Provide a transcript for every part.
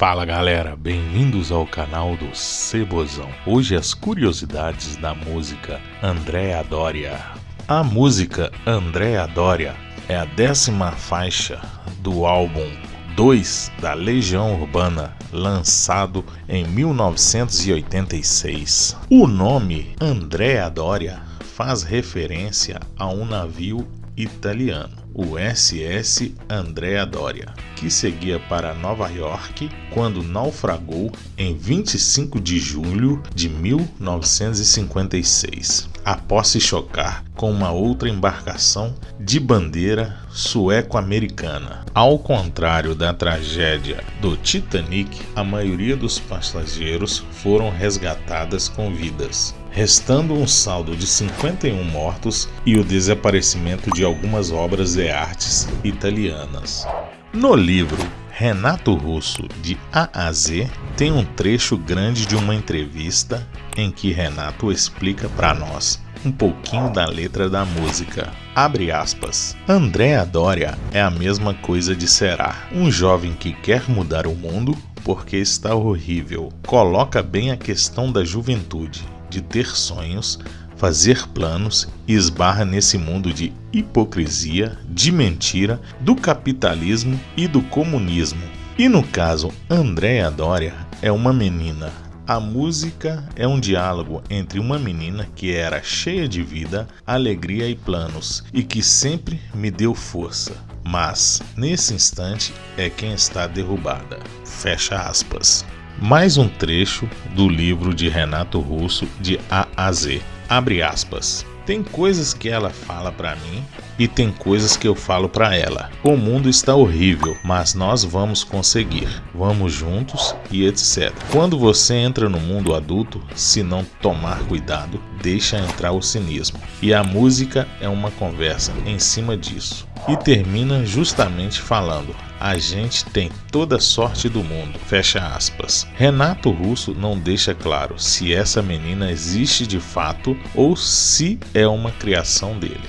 Fala galera, bem-vindos ao canal do Cebozão. Hoje as curiosidades da música Andréa Doria. A música Andréa Doria é a décima faixa do álbum 2 da Legião Urbana, lançado em 1986. O nome Andréa Doria faz referência a um navio italiano, o SS Andrea Doria, que seguia para Nova York quando naufragou em 25 de julho de 1956, após se chocar com uma outra embarcação de bandeira sueco-americana. Ao contrário da tragédia do Titanic, a maioria dos passageiros foram resgatadas com vidas restando um saldo de 51 mortos e o desaparecimento de algumas obras de artes italianas. No livro Renato Russo de A a Z tem um trecho grande de uma entrevista em que Renato explica para nós um pouquinho da letra da música. Abre aspas. Andréa Doria é a mesma coisa de Será, um jovem que quer mudar o mundo porque está horrível. Coloca bem a questão da juventude de ter sonhos, fazer planos e esbarra nesse mundo de hipocrisia, de mentira, do capitalismo e do comunismo. E no caso, Andréa Doria é uma menina. A música é um diálogo entre uma menina que era cheia de vida, alegria e planos e que sempre me deu força, mas nesse instante é quem está derrubada. Fecha aspas. Mais um trecho do livro de Renato Russo de A a Z. Abre aspas. Tem coisas que ela fala para mim e tem coisas que eu falo para ela. O mundo está horrível, mas nós vamos conseguir. Vamos juntos e etc. Quando você entra no mundo adulto, se não tomar cuidado, deixa entrar o cinismo. E a música é uma conversa em cima disso. E termina justamente falando: a gente tem toda sorte do mundo. Fecha aspas. Renato Russo não deixa claro se essa menina existe de fato ou se é uma criação dele.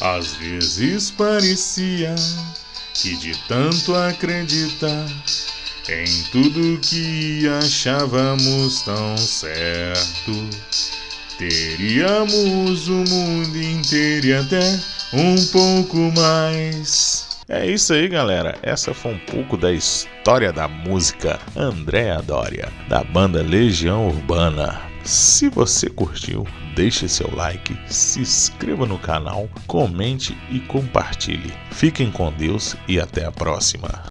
Às vezes parecia que de tanto acreditar em tudo que achávamos tão certo, teríamos o mundo inteiro e até um pouco mais. É isso aí, galera. Essa foi um pouco da história da música Andréa Doria, da banda Legião Urbana. Se você curtiu, deixe seu like, se inscreva no canal, comente e compartilhe. Fiquem com Deus e até a próxima.